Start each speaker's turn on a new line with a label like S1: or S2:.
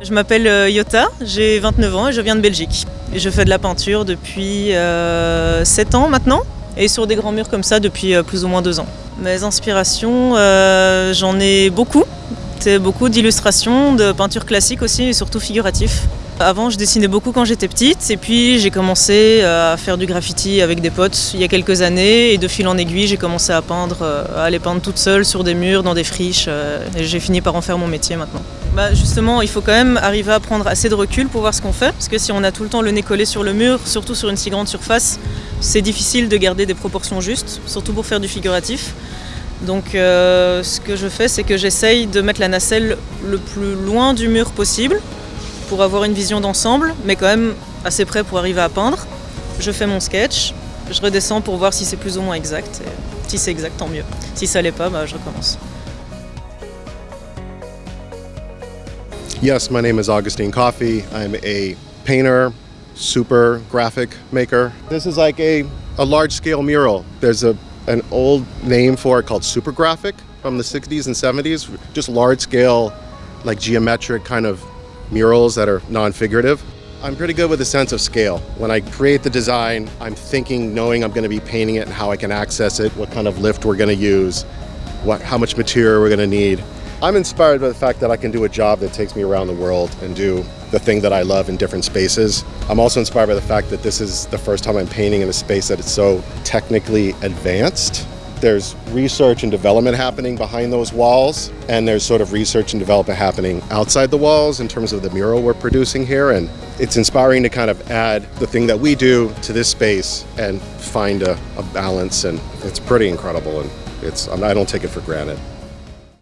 S1: Je m'appelle euh, Yota, j'ai 29 ans et je viens de Belgique. Je fais de la peinture depuis euh, 7 ans maintenant et sur des grands murs comme ça depuis euh, plus ou moins 2 ans. Mes inspirations, euh, j'en ai beaucoup. C'est beaucoup d'illustrations, de peinture classique aussi et surtout figuratif. Avant, je dessinais beaucoup quand j'étais petite et puis j'ai commencé à faire du graffiti avec des potes il y a quelques années et de fil en aiguille, j'ai commencé à peindre, euh, à aller peindre toute seule sur des murs, dans des friches euh, et j'ai fini par en faire mon métier maintenant. Bah justement, il faut quand même arriver à prendre assez de recul pour voir ce qu'on fait parce que si on a tout le temps le nez collé sur le mur, surtout sur une si grande surface, c'est difficile de garder des proportions justes, surtout pour faire du figuratif. Donc euh, ce que je fais, c'est que j'essaye de mettre la nacelle le plus loin du mur possible pour avoir une vision d'ensemble, mais quand même assez près pour arriver à peindre. Je fais mon sketch, je redescends pour voir si c'est plus ou moins exact. Et si c'est exact, tant mieux. Si ça l'est pas, bah, je recommence.
S2: Yes, my name is Augustine Coffey. I'm a painter, super graphic maker. This is like a, a large scale mural. There's a, an old name for it called super graphic from the 60s and 70s, just large scale, like geometric kind of murals that are non figurative. I'm pretty good with a sense of scale. When I create the design, I'm thinking, knowing I'm going to be painting it and how I can access it, what kind of lift we're going to use, what, how much material we're going to need. I'm inspired by the fact that I can do a job that takes me around the world and do the thing that I love in different spaces. I'm also inspired by the fact that this is the first time I'm painting in a space that is so technically advanced. There's research and development happening behind those walls, and there's sort of research and development happening outside the walls in terms of the mural we're producing here. And it's inspiring to kind of add the thing that we do to this space and find a, a balance, and it's pretty incredible. And it's I don't take it for granted.